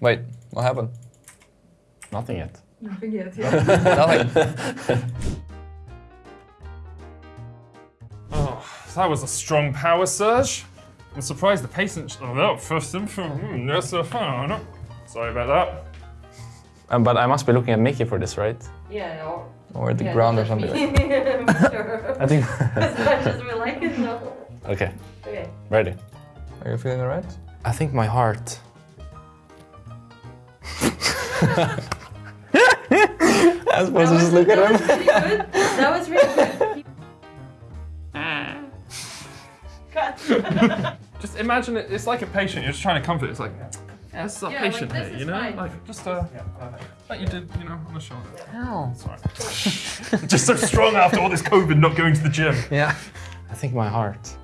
Wait, what happened? Nothing yet. Nothing yet, yeah. Nothing. Oh, that was a strong power surge. I'm surprised the patient. Oh, no, first info. Hmm, yes, sir. Oh, Sorry about that. Um, but I must be looking at Mickey for this, right? Yeah, or... Or the yeah, ground or something. me. Like sure. I think. as much as we like it, no. okay, Okay. ready. Are you feeling alright? I think my heart. I was supposed to just look at that him. was really good. That was really good. Cut. Just imagine it. It's like a patient. You're just trying to comfort. It's like, yeah, this is a Yeah, patient this here, is you know, fine. like just uh, like you did, you know, on the shoulder. Ow. Sorry. just so strong after all this COVID, not going to the gym. Yeah. I think my heart.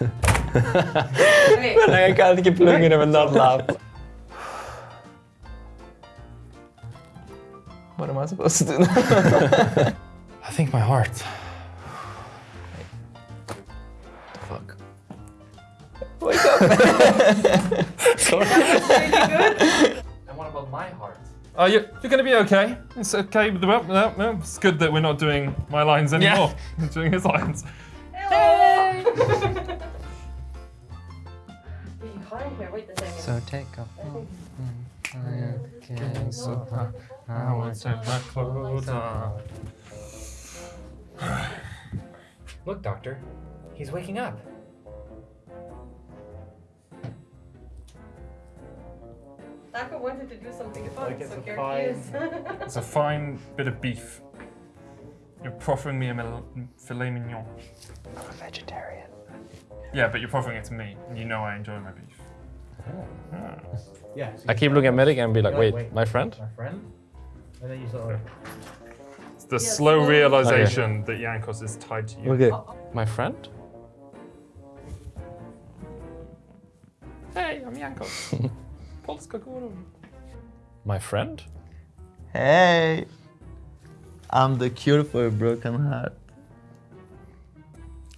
Okay. I can't keep looking at him and not laugh. What am I supposed to do now? I think my heart. Fuck. Wake up. Sorry. And what about my heart? Uh, you're, you're gonna be okay. It's okay. with the- well, no, no, It's good that we're not doing my lines anymore. We're doing his lines. Hey! Behind here, wait a second. So take off. Getting so hot, I want to take my clothes off. Look, Doctor. He's waking up. Taco wanted to do something fun, Like it's so a here fine- is. It's a fine bit of beef. You're proffering me a filet mignon. I'm a vegetarian. Yeah, but you're proffering it to me, and you know I enjoy my beef. Ah. Yeah. so I keep looking at Medic and be like, wait, wait. my friend? My friend? And then you sort of. It's the Yeah, slow slow- realization that Jankos is tied to you. Okay. My friend? Hey, I'm Jankos. Polska guru. My friend? Hey, I'm the cure for a broken heart.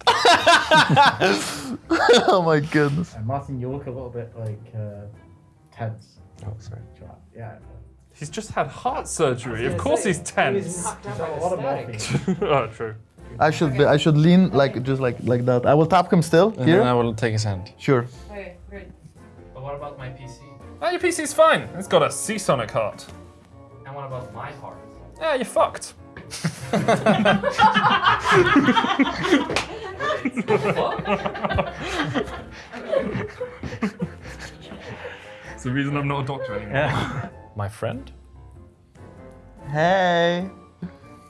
oh my goodness. And Martin, you look a little bit like uh, tense. Oh, sorry. Yeah. He's just had heart surgery. Of course say, he's tense. knocked out by a lot of morphine. oh, true. I should be, I should lean like just like like that. I will tap him still And here. then I will take his hand. Sure. okay, great. But what about my PC? Oh, your PC's fine. It's got a Seasonic heart. And what about my heart? Yeah, you're fucked. It's reason I'm not a doctor anymore. My friend? Hey,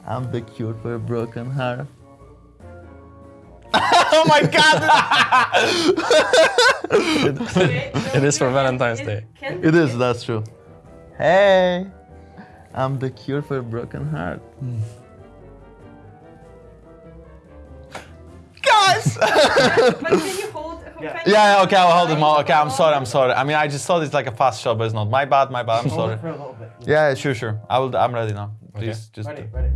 I'm the cure for a broken heart. oh my god! Okay, no, It is for Valentine's Day. can it be- is, that's true. Hey, I'm the cure for a broken heart. Guys! But can you hold? Yeah. Yeah, yeah, okay, I'll hold the him. all. Okay, I'm sorry, I'm sorry. I mean, I just thought it's like a fast shot, but it's not. My bad, my bad. I'm sorry. for a little bit. Yeah, sure, sure. I will. I'm ready now. Please, just. Ready, ready.